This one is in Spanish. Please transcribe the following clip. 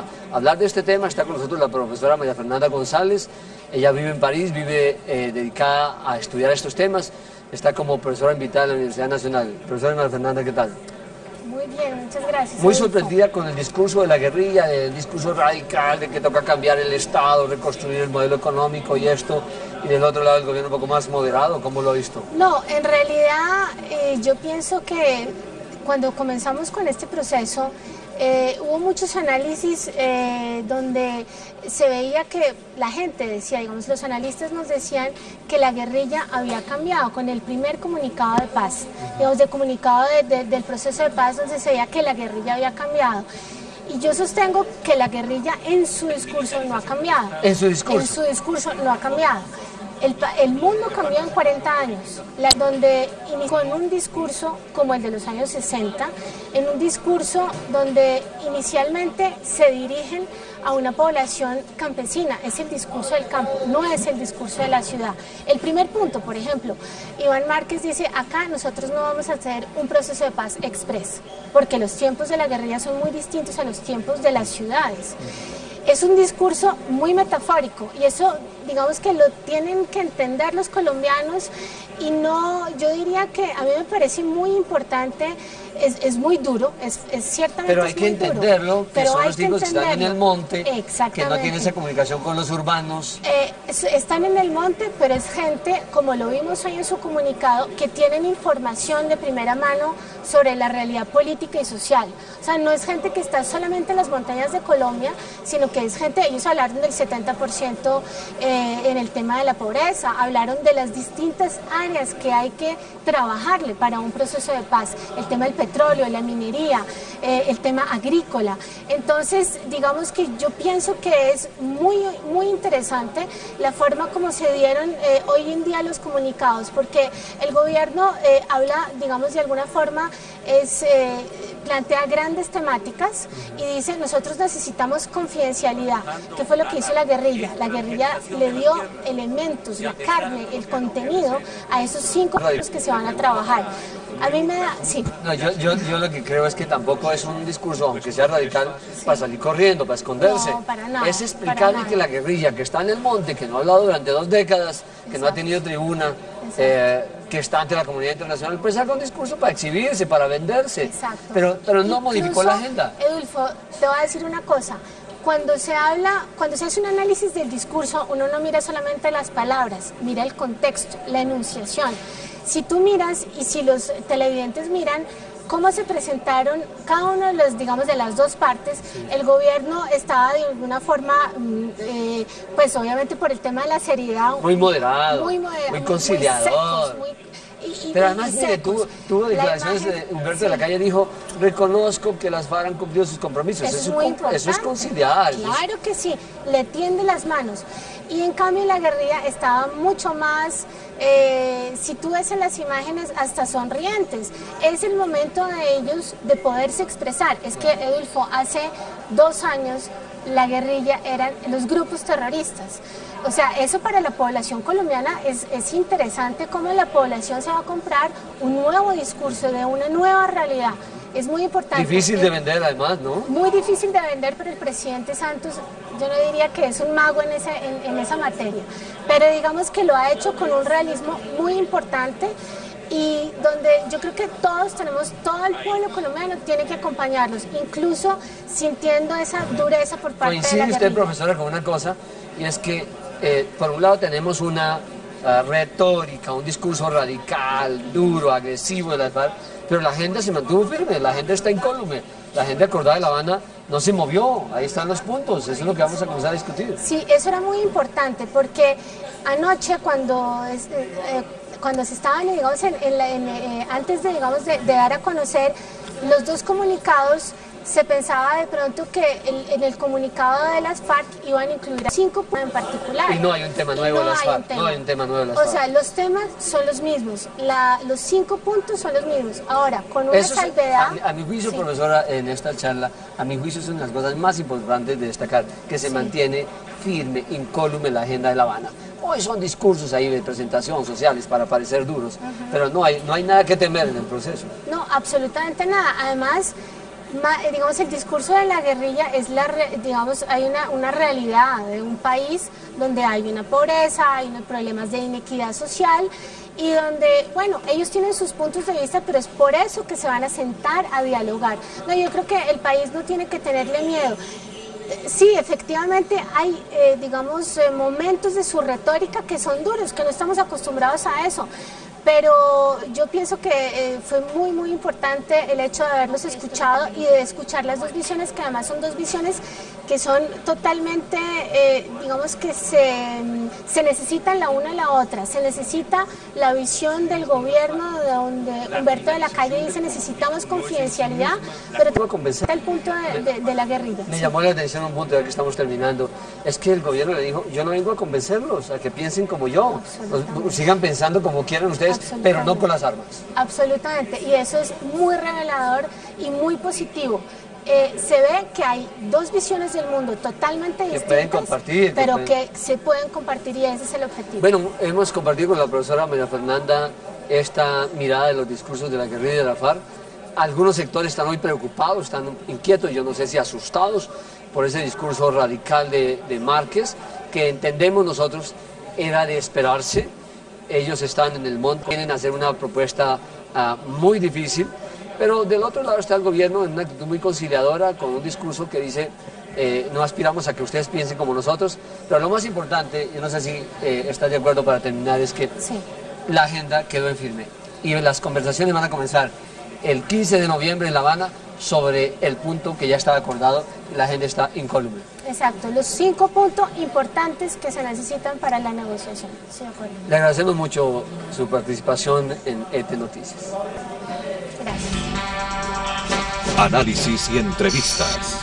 para hablar de este tema está con nosotros la profesora María Fernanda González. Ella vive en París, vive eh, dedicada a estudiar estos temas. Está como profesora invitada en la Universidad Nacional. Profesora María Fernanda, ¿qué tal? Muy bien, muchas gracias. Muy sorprendida con el discurso de la guerrilla, el discurso radical de que toca cambiar el Estado, reconstruir el modelo económico y esto, y del otro lado el gobierno un poco más moderado, ¿cómo lo ha visto? No, en realidad eh, yo pienso que cuando comenzamos con este proceso, eh, hubo muchos análisis eh, donde se veía que la gente decía, digamos, los analistas nos decían que la guerrilla había cambiado con el primer comunicado de paz, digamos, de comunicado del proceso de paz donde se veía que la guerrilla había cambiado. Y yo sostengo que la guerrilla en su discurso no ha cambiado. ¿En su discurso? En su discurso no ha cambiado. El, mundo cambió en 40 años, donde inició en un discurso como el de los años 60, en un discurso donde inicialmente se dirigen a una población campesina, es el discurso del campo, no es el discurso de la ciudad. El primer punto, por ejemplo, Iván Márquez dice, acá nosotros no vamos a hacer un proceso de paz express, porque los tiempos de la guerrilla son muy distintos a los tiempos de las ciudades es un discurso muy metafórico y eso digamos que lo tienen que entender los colombianos y no, yo diría que a mí me parece muy importante, es, muy duro, es, es ciertamente Pero hay que entenderlo, que pero son hay los tipos que están en el monte, que no tienen esa comunicación con los urbanos. Eh, están en el monte, pero es gente, como lo vimos hoy en su comunicado, que tienen información de primera mano sobre la realidad política y social. O sea, no es gente que está solamente en las montañas de Colombia, sino que es gente, ellos hablaron del 70% eh, en el tema de la pobreza, hablaron de las distintas áreas que hay que trabajarle para un proceso de paz, el tema del petróleo, la minería, eh, el tema agrícola. Entonces, digamos que yo pienso que es muy, muy interesante la forma como se dieron eh, hoy en día los comunicados, porque el gobierno habla, digamos, de alguna forma, es plantea grandes temáticas y dice nosotros necesitamos confidencialidad, que fue lo que hizo la guerrilla. La guerrilla le dio elementos, la carne, el contenido a esos cinco años que se van a trabajar. A mí me da, sí. No, yo, yo, yo, lo que creo es que tampoco es un discurso, aunque sea radical, para salir corriendo, para esconderse. No, para nada, es explicarle que la guerrilla que está en el monte, que no ha hablado durante dos décadas, que no ha tenido tribuna, eh, que está ante la comunidad internacional, pues haga un discurso para exhibirse, para venderse. Exacto. Pero, pero no modificó la agenda. Edulfo, te voy a decir una cosa. Cuando se habla, cuando se hace un análisis del discurso, uno no mira solamente las palabras, mira el contexto, la enunciación. Si tú miras y si los televidentes miran, cómo se presentaron cada uno de los, digamos, de las dos partes, el gobierno estaba de alguna forma, mm, eh, pues obviamente por el tema de la seriedad. Muy moderado, muy, muy conciliador. Pero además, mire, tuvo, tuvo declaraciones de Humberto de la Calle, dijo, reconozco que las FARC han cumplido sus compromisos. Eso, es, muy eso es conciliar. Claro que sí, le tiende las manos. Y en cambio la guerrilla estaba mucho más, eh, si tú ves en las imágenes, hasta sonrientes. Es el momento de ellos de poderse expresar. Es que, Edulfo, hace dos años la guerrilla eran los grupos terroristas. O sea, eso para la población colombiana es, es, interesante cómo la población se va a comprar un nuevo discurso de una nueva realidad. Es muy importante. Difícil de vender además, ¿no? Muy difícil de vender, pero el presidente Santos yo no diría que es un mago en, esa, en, esa materia, pero digamos que lo ha hecho con un realismo muy importante y donde yo creo que todos tenemos, todo el pueblo colombiano tiene que acompañarlos, incluso sintiendo esa dureza por parte de la usted, profesora, con una cosa, y es que eh, por un lado tenemos una uh, retórica, un discurso radical, duro, agresivo de las pero la gente se mantuvo firme, la gente está incólume, la gente acordada de La Habana no se movió, ahí están los puntos, eso es lo que vamos a comenzar a discutir. Sí, eso era muy importante porque anoche cuando, eh, eh, cuando se estaban, digamos, en, eh, antes de, digamos, de dar a conocer los dos comunicados, se pensaba de pronto que en el comunicado de las FARC iban a incluir cinco puntos en particular. Y no hay un tema nuevo de las FARC, no hay un tema nuevo de las FARC. O sea, los temas son los mismos, los cinco puntos son los mismos. Ahora, con una salvedad... a, mi juicio, profesora, en esta charla, a mi juicio son las cosas más importantes de destacar, que se mantiene firme, incólume la agenda de La Habana. Hoy son discursos ahí de presentación sociales para parecer duros, pero no hay, no hay nada que temer en el proceso. No, absolutamente nada. Además, eh, digamos, el discurso de la guerrilla es la, digamos, hay una, una realidad de un país donde hay una pobreza, hay unos problemas de inequidad social y donde, bueno, ellos tienen sus puntos de vista, pero es por eso que se van a sentar a dialogar. No, yo creo que el país no tiene que tenerle miedo. Sí, efectivamente hay, eh, digamos, eh, momentos de su retórica que son duros, que no estamos acostumbrados a eso, pero yo pienso que eh, fue muy, muy importante el hecho de haberlos escuchado y de escuchar las dos visiones, que además son dos visiones que son totalmente, eh, digamos que se, se, necesitan la una y la otra. Se necesita la visión del gobierno, de donde Humberto de la Calle dice necesitamos confidencialidad, pero está el punto de, la guerrilla. Me llamó la atención un punto, ya que estamos terminando, es que el gobierno le dijo, yo no vengo a convencerlos, a que piensen como yo, sigan pensando como quieran ustedes pero no con las armas. Absolutamente, y eso es muy revelador y muy positivo. Eh, se ve que hay dos visiones del mundo totalmente distintas, pueden compartir, pero que, se pueden compartir y ese es el objetivo. Bueno, hemos compartido con la profesora María Fernanda esta mirada de los discursos de la guerrilla de la FARC. Algunos sectores están muy preocupados, están inquietos, yo no sé si asustados por ese discurso radical de, de Márquez, que entendemos nosotros era de esperarse, ellos están en el monte, quieren hacer una propuesta ah, muy difícil, pero del otro lado está el gobierno en una actitud muy conciliadora, con un discurso que dice, eh, no aspiramos a que ustedes piensen como nosotros, pero lo más importante, yo no sé si eh, estás de acuerdo para terminar, es que la agenda quedó en firme y las conversaciones van a comenzar el 15 de noviembre en La Habana sobre el punto que ya estaba acordado, la agenda está incólume. Exacto, los cinco puntos importantes que se necesitan para la negociación. Le agradecemos mucho su participación en ET Noticias. Gracias. Análisis y entrevistas.